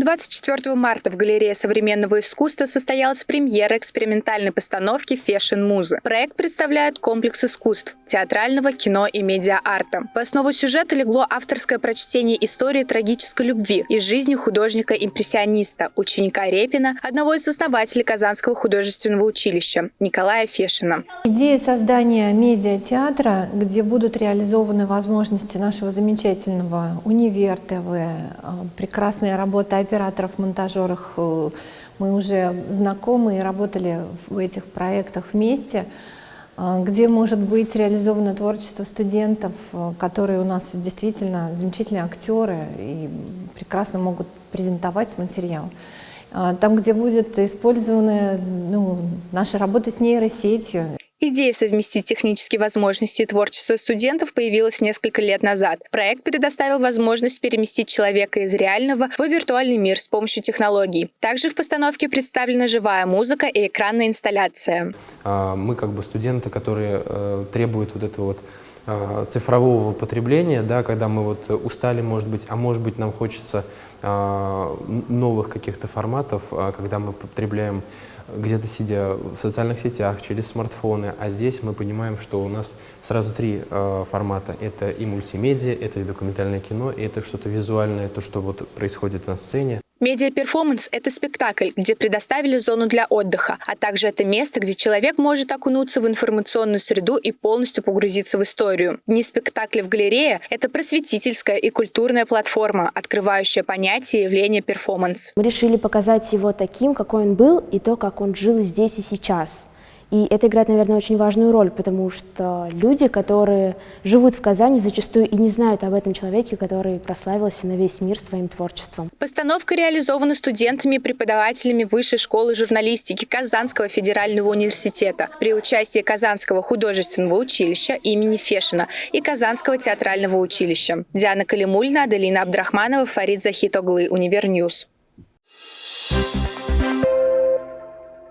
24 марта в Галерее современного искусства состоялась премьера экспериментальной постановки «Фешн Муза». Проект представляет комплекс искусств – театрального, кино и медиа-арта. В основу сюжета легло авторское прочтение истории трагической любви из жизни художника-импрессиониста, ученика Репина, одного из основателей Казанского художественного училища Николая Фешина. Идея создания медиа-театра, где будут реализованы возможности нашего замечательного универ ТВ, прекрасная работа операторов, монтажерах э, мы уже знакомы и работали в этих проектах вместе, э, где может быть реализовано творчество студентов, э, которые у нас действительно замечательные актеры и прекрасно могут презентовать материал. Там, где будет использованы ну, наши работы с нейросетью, Идея совместить технические возможности и творчество студентов появилась несколько лет назад. Проект предоставил возможность переместить человека из реального в виртуальный мир с помощью технологий. Также в постановке представлена живая музыка и экранная инсталляция. А, мы как бы студенты, которые э, требуют вот этого вот цифрового потребления, да, когда мы вот устали, может быть, а может быть нам хочется а, новых каких-то форматов, когда мы потребляем где-то сидя в социальных сетях, через смартфоны, а здесь мы понимаем, что у нас сразу три формата. Это и мультимедиа, это и документальное кино, и это что-то визуальное, то, что вот происходит на сцене. Медиа-перформанс – это спектакль, где предоставили зону для отдыха, а также это место, где человек может окунуться в информационную среду и полностью погрузиться в историю. Дни спектакля в галерее – это просветительская и культурная платформа, открывающая понятие и явление перформанс. Мы решили показать его таким, какой он был, и то, как он жил здесь и сейчас – и это играет, наверное, очень важную роль, потому что люди, которые живут в Казани, зачастую и не знают об этом человеке, который прославился на весь мир своим творчеством. Постановка реализована студентами и преподавателями Высшей школы журналистики Казанского федерального университета при участии Казанского художественного училища имени Фешина и Казанского театрального училища. Диана Калимульна, Аделина Абдрахманова, Фарид Захитоглы, Univer News.